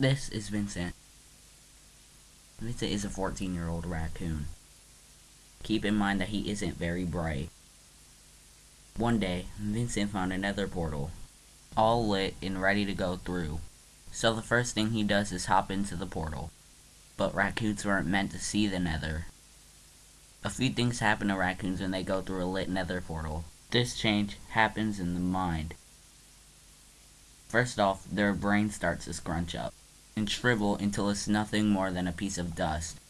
This is Vincent. Vincent is a 14 year old raccoon. Keep in mind that he isn't very bright. One day, Vincent found a nether portal, all lit and ready to go through. So the first thing he does is hop into the portal. But raccoons weren't meant to see the nether. A few things happen to raccoons when they go through a lit nether portal. This change happens in the mind. First off, their brain starts to scrunch up and shrivel until it's nothing more than a piece of dust.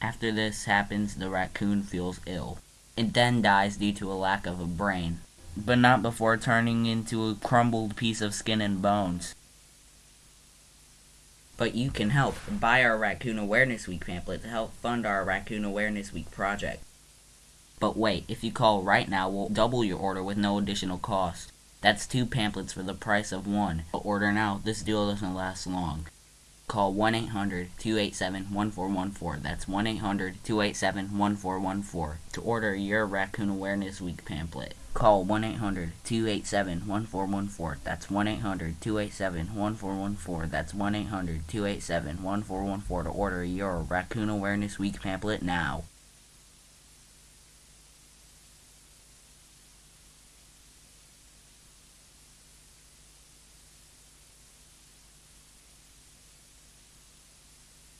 After this happens, the raccoon feels ill. It then dies due to a lack of a brain, but not before turning into a crumbled piece of skin and bones. But you can help. Buy our Raccoon Awareness Week pamphlet to help fund our Raccoon Awareness Week project. But wait, if you call right now, we'll double your order with no additional cost. That's two pamphlets for the price of one. Order now, this deal doesn't last long. Call 1-800-287-1414. That's 1-800-287-1414 to order your Raccoon Awareness Week pamphlet. Call 1-800-287-1414. That's 1-800-287-1414. That's 1-800-287-1414 to order your Raccoon Awareness Week pamphlet now.